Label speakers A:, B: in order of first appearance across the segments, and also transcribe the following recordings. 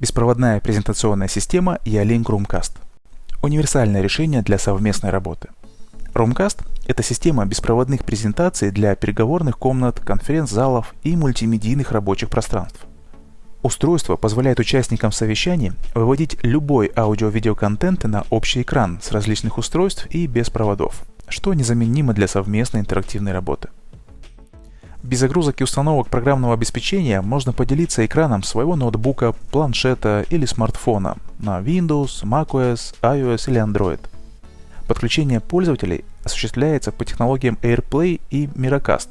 A: Беспроводная презентационная система Ялink Roomcast. Универсальное решение для совместной работы. Roomcast – это система беспроводных презентаций для переговорных комнат, конференц-залов и мультимедийных рабочих пространств. Устройство позволяет участникам совещаний выводить любой аудио-видеоконтент на общий экран с различных устройств и без проводов, что незаменимо для совместной интерактивной работы. Без загрузок и установок программного обеспечения можно поделиться экраном своего ноутбука, планшета или смартфона на Windows, macOS, iOS или Android. Подключение пользователей осуществляется по технологиям AirPlay и Miracast.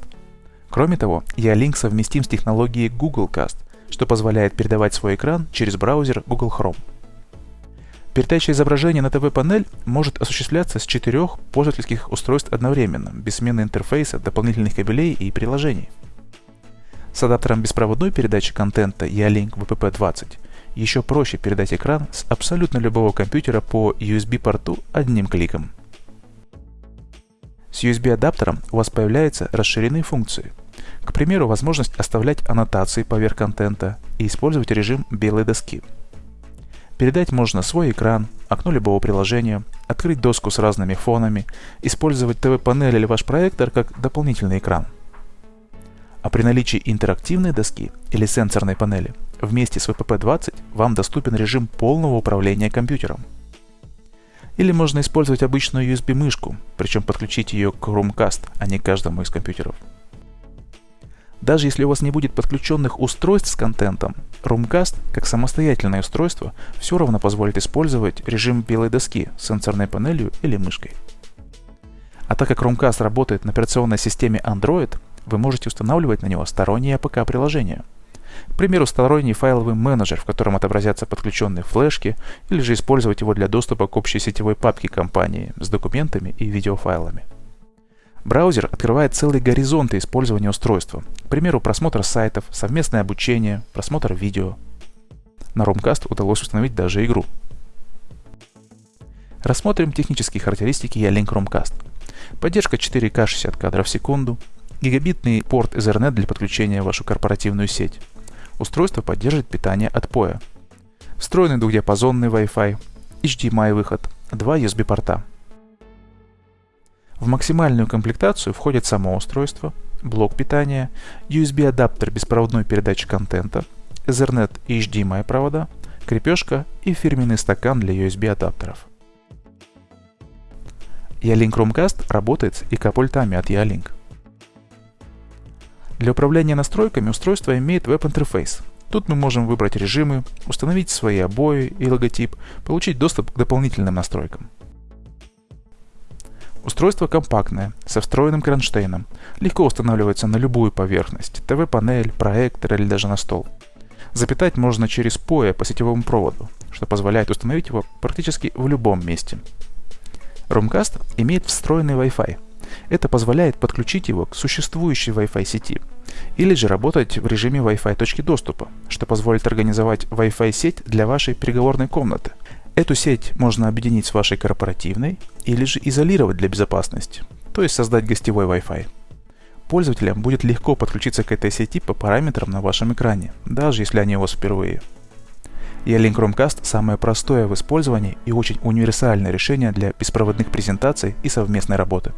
A: Кроме того, Ялink совместим с технологией Google Cast, что позволяет передавать свой экран через браузер Google Chrome. Передача изображения на ТВ-панель может осуществляться с четырех пользовательских устройств одновременно, без смены интерфейса, дополнительных кабелей и приложений. С адаптером беспроводной передачи контента Ялink VPP20 еще проще передать экран с абсолютно любого компьютера по USB-порту одним кликом. С USB-адаптером у вас появляются расширенные функции. К примеру, возможность оставлять аннотации поверх контента и использовать режим белой доски – Передать можно свой экран, окно любого приложения, открыть доску с разными фонами, использовать ТВ-панель или ваш проектор как дополнительный экран. А при наличии интерактивной доски или сенсорной панели вместе с VPP-20 вам доступен режим полного управления компьютером. Или можно использовать обычную USB-мышку, причем подключить ее к Chromecast, а не к каждому из компьютеров. Даже если у вас не будет подключенных устройств с контентом, Roomcast, как самостоятельное устройство, все равно позволит использовать режим белой доски с сенсорной панелью или мышкой. А так как Roomcast работает на операционной системе Android, вы можете устанавливать на него сторонние APK-приложения. К примеру, сторонний файловый менеджер, в котором отобразятся подключенные флешки, или же использовать его для доступа к общей сетевой папке компании с документами и видеофайлами. Браузер открывает целые горизонты использования устройства. К примеру, просмотр сайтов, совместное обучение, просмотр видео. На Romcast удалось установить даже игру. Рассмотрим технические характеристики Romcast. Поддержка 4К 60 кадров в секунду, гигабитный порт Ethernet для подключения в вашу корпоративную сеть. Устройство поддерживает питание от POE. Встроенный двухдиапазонный Wi-Fi, HDMI выход, два USB порта. В максимальную комплектацию входит само устройство, блок питания, USB-адаптер беспроводной передачи контента, Ethernet и HDMI провода, крепежка и фирменный стакан для USB-адаптеров. Ялink Chromecast работает с ИК-пультами от Ялink. Для управления настройками устройство имеет веб-интерфейс. Тут мы можем выбрать режимы, установить свои обои и логотип, получить доступ к дополнительным настройкам. Устройство компактное, со встроенным кронштейном, легко устанавливается на любую поверхность, ТВ-панель, проектор или даже на стол. Запитать можно через POE по сетевому проводу, что позволяет установить его практически в любом месте. Roomcast имеет встроенный Wi-Fi. Это позволяет подключить его к существующей Wi-Fi сети или же работать в режиме Wi-Fi точки доступа, что позволит организовать Wi-Fi сеть для вашей переговорной комнаты, Эту сеть можно объединить с вашей корпоративной или же изолировать для безопасности, то есть создать гостевой Wi-Fi. Пользователям будет легко подключиться к этой сети по параметрам на вашем экране, даже если они у вас впервые. E-Link Chromecast самое простое в использовании и очень универсальное решение для беспроводных презентаций и совместной работы.